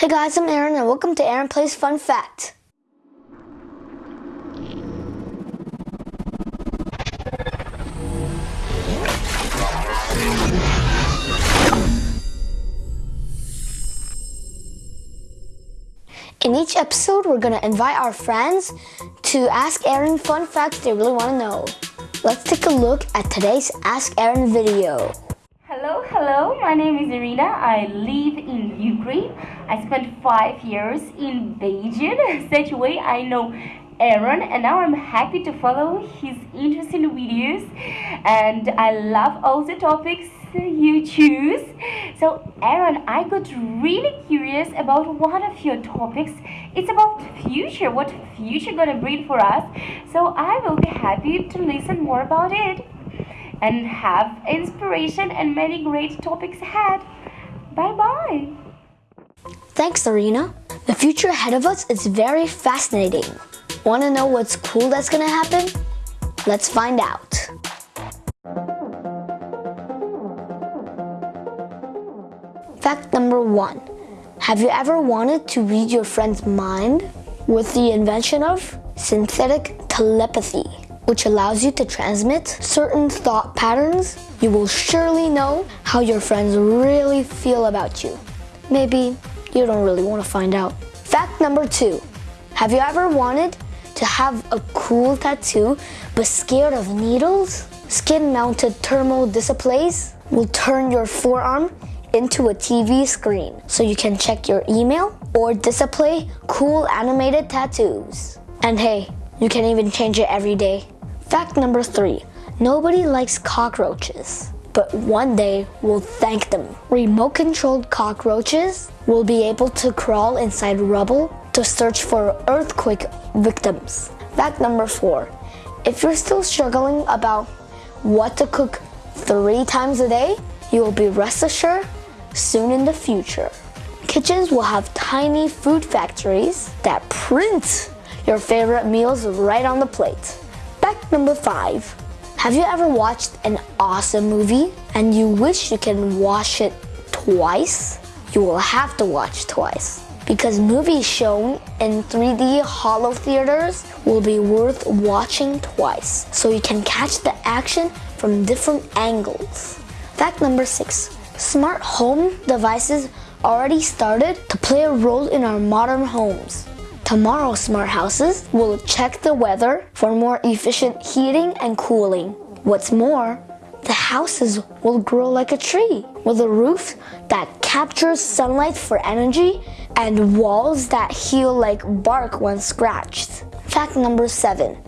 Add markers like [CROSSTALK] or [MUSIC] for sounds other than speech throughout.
Hey guys, I'm Aaron and welcome to Aaron Plays Fun Fact. In each episode, we're going to invite our friends to ask Aaron fun facts they really want to know. Let's take a look at today's Ask Aaron video. Hello, my name is Irina. I live in Ukraine. I spent five years in Beijing. [LAUGHS] Such a way I know Aaron and now I'm happy to follow his interesting videos and I love all the topics you choose. So Aaron, I got really curious about one of your topics. It's about future, what future gonna bring for us. So I will be happy to listen more about it and have inspiration and many great topics ahead. Bye bye. Thanks, Irina. The future ahead of us is very fascinating. Want to know what's cool that's going to happen? Let's find out. Fact number one. Have you ever wanted to read your friend's mind? With the invention of synthetic telepathy, which allows you to transmit certain thought patterns, you will surely know how your friends really feel about you. Maybe you don't really want to find out. Fact number two. Have you ever wanted to have a cool tattoo but scared of needles? Skin-mounted thermal displays will turn your forearm into a TV screen so you can check your email or display cool animated tattoos. And hey, you can even change it every day. Fact number three, nobody likes cockroaches, but one day we'll thank them. Remote controlled cockroaches will be able to crawl inside rubble to search for earthquake victims. Fact number four, if you're still struggling about what to cook three times a day, you will be rest assured soon in the future. Kitchens will have tiny food factories that print your favorite meals right on the plate. Fact number five. Have you ever watched an awesome movie and you wish you can watch it twice? You will have to watch twice because movies shown in 3D holo theaters will be worth watching twice so you can catch the action from different angles. Fact number six, Smart home devices already started to play a role in our modern homes. Tomorrow smart houses will check the weather for more efficient heating and cooling. What's more, the houses will grow like a tree with a roof that captures sunlight for energy and walls that heal like bark when scratched. Fact number seven,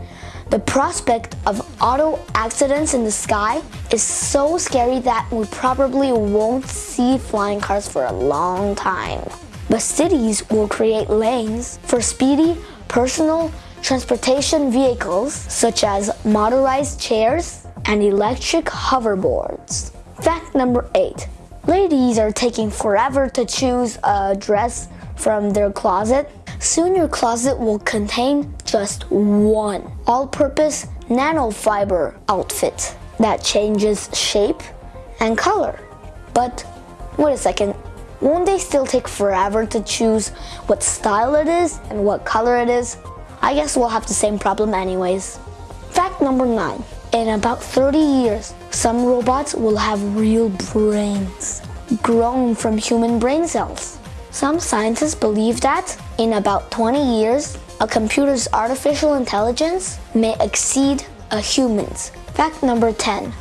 the prospect of auto accidents in the sky is so scary that we probably won't see flying cars for a long time. But cities will create lanes for speedy personal transportation vehicles such as motorized chairs and electric hoverboards. Fact number 8. Ladies are taking forever to choose a dress from their closet Soon your closet will contain just one all-purpose nanofiber outfit that changes shape and color. But wait a second, won't they still take forever to choose what style it is and what color it is? I guess we'll have the same problem anyways. Fact number 9. In about 30 years, some robots will have real brains, grown from human brain cells. Some scientists believe that in about 20 years, a computer's artificial intelligence may exceed a human's. Fact number 10.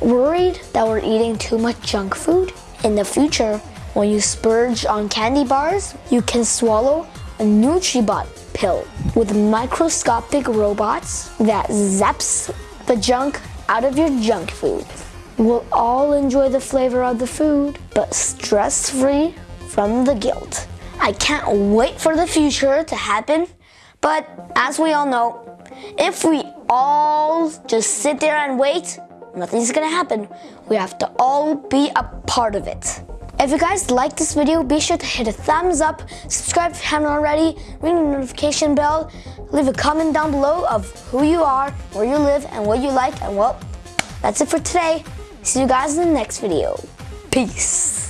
Worried that we're eating too much junk food? In the future, when you splurge on candy bars, you can swallow a NutriBot pill with microscopic robots that zaps the junk out of your junk food. We'll all enjoy the flavor of the food, but stress-free from the guilt. I can't wait for the future to happen, but as we all know, if we all just sit there and wait, nothing's gonna happen. We have to all be a part of it. If you guys like this video, be sure to hit a thumbs up, subscribe if you haven't already, ring the notification bell, leave a comment down below of who you are, where you live, and what you like, and well, that's it for today. See you guys in the next video. Peace.